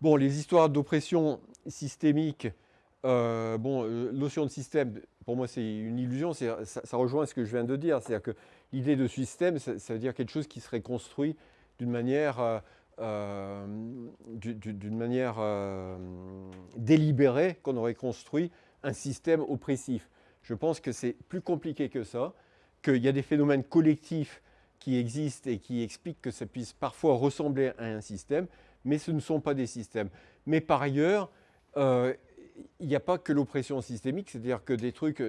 Bon, les histoires d'oppression systémique, euh, bon, euh, notion de système, pour moi, c'est une illusion. Ça, rejoint ce que je viens de dire. C'est-à-dire que l'idée de système, ça, veut dire quelque chose qui serait construit d'une manière, euh, euh d'une manière euh, délibérée, qu'on aurait construit un système oppressif. Je pense que c'est plus compliqué que ça, qu'il y a des phénomènes collectifs qui existent et qui expliquent que ça puisse parfois ressembler à un système, mais ce ne sont pas des systèmes. Mais par ailleurs, euh, il n'y a pas que l'oppression systémique, c'est-à-dire que des trucs...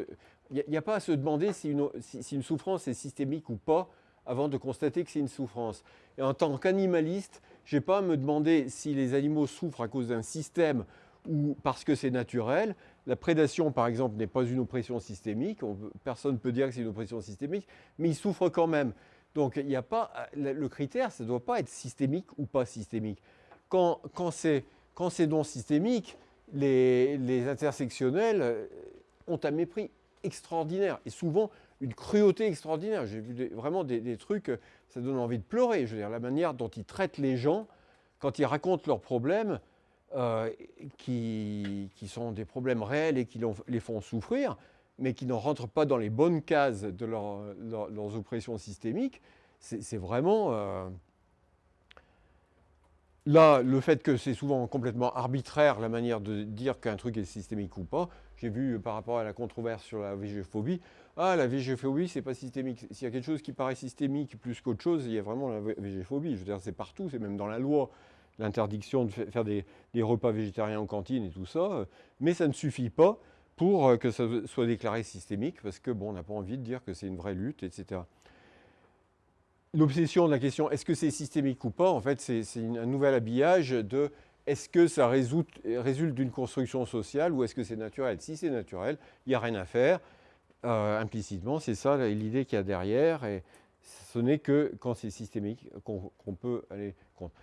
Il n'y a, pas à se demander si une, si une, souffrance est systémique ou pas avant de constater que c'est une souffrance. Et en tant qu'animaliste, je n'ai pas à me demander si les animaux souffrent à cause d'un système ou parce que c'est naturel. La prédation, par exemple, n'est pas une oppression systémique. personne ne peut dire que c'est une oppression systémique, mais ils souffrent quand même. Donc, il n'y a pas, le critère, ça ne doit pas être systémique ou pas systémique. Quand, quand c'est non systémique, les, les, intersectionnels ont un mépris extraordinaire et souvent une cruauté extraordinaire. J'ai vu vraiment des, trucs, ça donne envie de pleurer. Je veux dire, la manière dont ils traitent les gens quand ils racontent leurs problèmes, euh, qui, qui, sont des problèmes réels et qui les font souffrir, mais qui ne rentrent pas dans les bonnes cases de leur, leur, leurs oppressions systémiques, c'est vraiment... Euh... Là, le fait que c'est souvent complètement arbitraire la manière de dire qu'un truc est systémique ou pas, j'ai vu par rapport à la controverse sur la végéphobie, ah la végéphobie c'est pas systémique. S'il y a quelque chose qui paraît systémique plus qu'autre chose, il y a vraiment la végéphobie. Je veux dire, c'est partout, c'est même dans la loi l'interdiction de faire des, des, repas végétariens en cantine et tout ça, mais ça ne suffit pas euh, que ça soit déclaré systémique, parce que bon, on n'a pas envie de dire que c'est une vraie lutte, etc. L'obsession de la question est-ce que c'est systémique ou pas, en fait, c'est un nouvel habillage de est-ce que ça résulte, d'une construction sociale ou est-ce que c'est naturel? Si c'est naturel, il n'y a rien à faire. Euh, implicitement, c'est ça l'idée qu'il y a derrière, et ce n'est que quand c'est systémique qu'on qu peut aller contre.